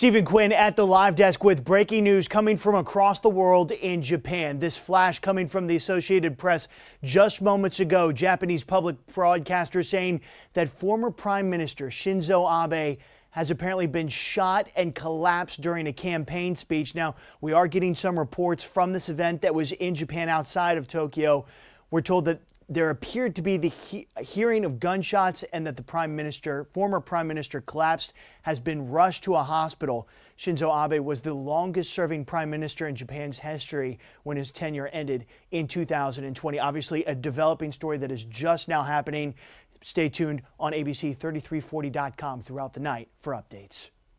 Stephen Quinn at the live desk with breaking news coming from across the world in Japan. This flash coming from the Associated Press just moments ago. Japanese public broadcaster saying that former Prime Minister Shinzo Abe has apparently been shot and collapsed during a campaign speech. Now, we are getting some reports from this event that was in Japan outside of Tokyo. We're told that there appeared to be the he hearing of gunshots and that the prime minister, former prime minister, collapsed, has been rushed to a hospital. Shinzo Abe was the longest serving prime minister in Japan's history when his tenure ended in 2020. Obviously, a developing story that is just now happening. Stay tuned on ABC3340.com throughout the night for updates.